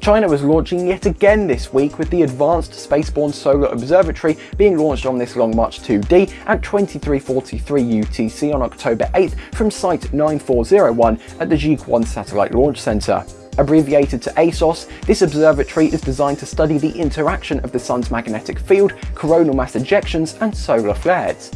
China was launching yet again this week with the Advanced Spaceborne Solar Observatory being launched on this Long March 2D at 2343 UTC on October 8th from Site 9401 at the Jiuquan Satellite Launch Center. Abbreviated to ASOS, this observatory is designed to study the interaction of the sun's magnetic field, coronal mass ejections and solar flares.